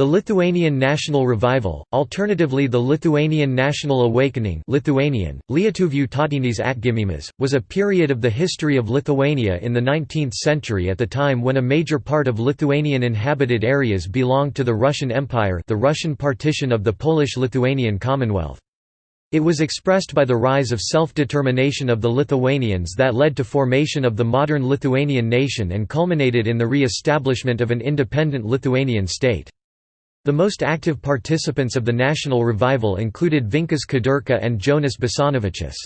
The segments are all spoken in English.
The Lithuanian National Revival, alternatively the Lithuanian National Awakening Lithuanian, Lietuvių atgimimas, was a period of the history of Lithuania in the 19th century at the time when a major part of Lithuanian inhabited areas belonged to the Russian Empire the Russian partition of the Polish-Lithuanian Commonwealth. It was expressed by the rise of self-determination of the Lithuanians that led to formation of the modern Lithuanian nation and culminated in the re-establishment of an independent Lithuanian state. The most active participants of the national revival included Vincas Kudirka and Jonas Basanavičius.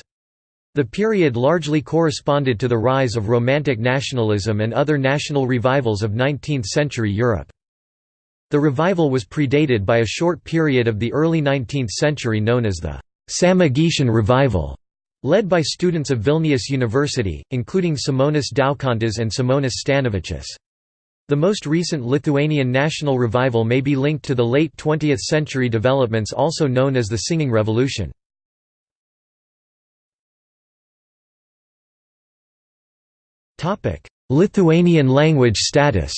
The period largely corresponded to the rise of Romantic nationalism and other national revivals of 19th-century Europe. The revival was predated by a short period of the early 19th century known as the Samogitian Revival, led by students of Vilnius University, including Simonas Daukantas and Simonas Stanevičius. The most recent Lithuanian national revival may be linked to the late 20th century developments also known as the Singing Revolution. Lithuanian language status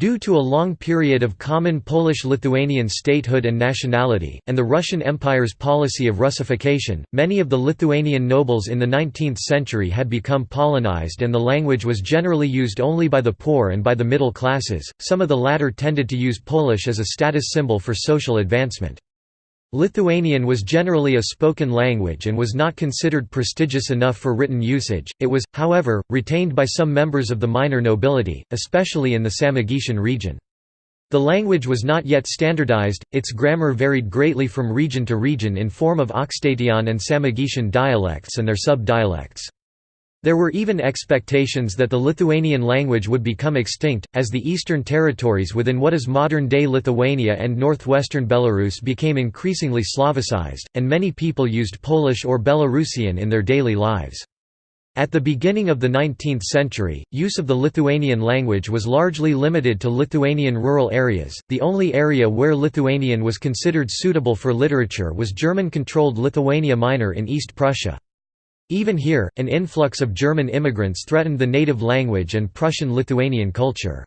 Due to a long period of common Polish-Lithuanian statehood and nationality, and the Russian Empire's policy of Russification, many of the Lithuanian nobles in the 19th century had become Polonized and the language was generally used only by the poor and by the middle classes, some of the latter tended to use Polish as a status symbol for social advancement. Lithuanian was generally a spoken language and was not considered prestigious enough for written usage, it was, however, retained by some members of the minor nobility, especially in the Samogitian region. The language was not yet standardized, its grammar varied greatly from region to region in form of Aukštaitijos and Samogitian dialects and their sub-dialects. There were even expectations that the Lithuanian language would become extinct, as the eastern territories within what is modern-day Lithuania and northwestern Belarus became increasingly Slavicized, and many people used Polish or Belarusian in their daily lives. At the beginning of the 19th century, use of the Lithuanian language was largely limited to Lithuanian rural areas. The only area where Lithuanian was considered suitable for literature was German-controlled Lithuania Minor in East Prussia. Even here, an influx of German immigrants threatened the native language and Prussian-Lithuanian culture.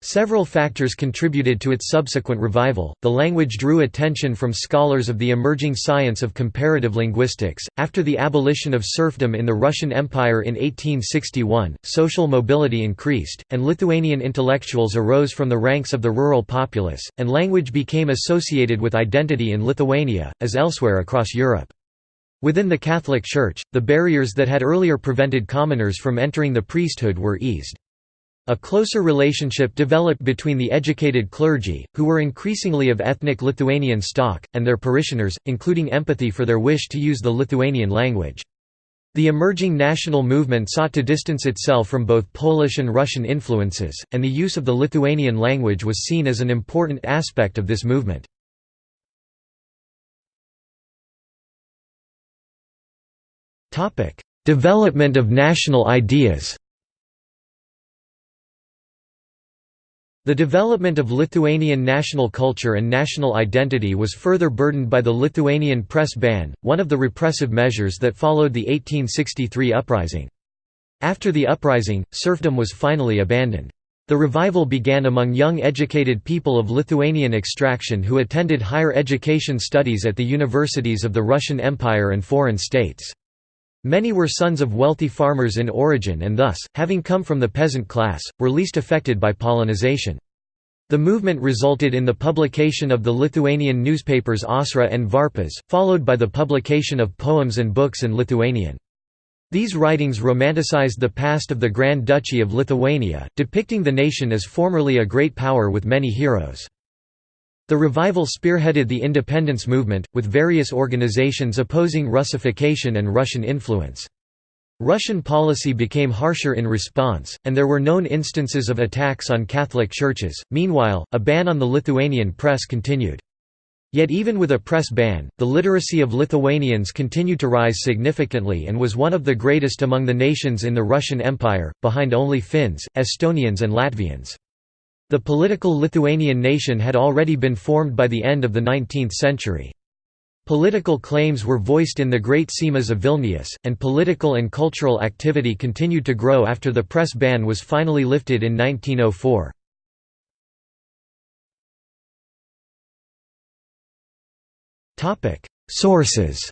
Several factors contributed to its subsequent revival. The language drew attention from scholars of the emerging science of comparative linguistics. After the abolition of serfdom in the Russian Empire in 1861, social mobility increased, and Lithuanian intellectuals arose from the ranks of the rural populace, and language became associated with identity in Lithuania, as elsewhere across Europe. Within the Catholic Church, the barriers that had earlier prevented commoners from entering the priesthood were eased. A closer relationship developed between the educated clergy, who were increasingly of ethnic Lithuanian stock, and their parishioners, including empathy for their wish to use the Lithuanian language. The emerging national movement sought to distance itself from both Polish and Russian influences, and the use of the Lithuanian language was seen as an important aspect of this movement. Development of national ideas The development of Lithuanian national culture and national identity was further burdened by the Lithuanian press ban, one of the repressive measures that followed the 1863 uprising. After the uprising, serfdom was finally abandoned. The revival began among young educated people of Lithuanian extraction who attended higher education studies at the universities of the Russian Empire and foreign states. Many were sons of wealthy farmers in origin and thus, having come from the peasant class, were least affected by Polonization. The movement resulted in the publication of the Lithuanian newspapers Ausra and Varpas, followed by the publication of poems and books in Lithuanian. These writings romanticized the past of the Grand Duchy of Lithuania, depicting the nation as formerly a great power with many heroes. The revival spearheaded the independence movement, with various organizations opposing Russification and Russian influence. Russian policy became harsher in response, and there were known instances of attacks on Catholic churches. Meanwhile, a ban on the Lithuanian press continued. Yet even with a press ban, the literacy of Lithuanians continued to rise significantly and was one of the greatest among the nations in the Russian Empire, behind only Finns, Estonians and Latvians. The political Lithuanian nation had already been formed by the end of the 19th century. Political claims were voiced in the Great Seimas of Vilnius, and political and cultural activity continued to grow after the press ban was finally lifted in 1904. Sources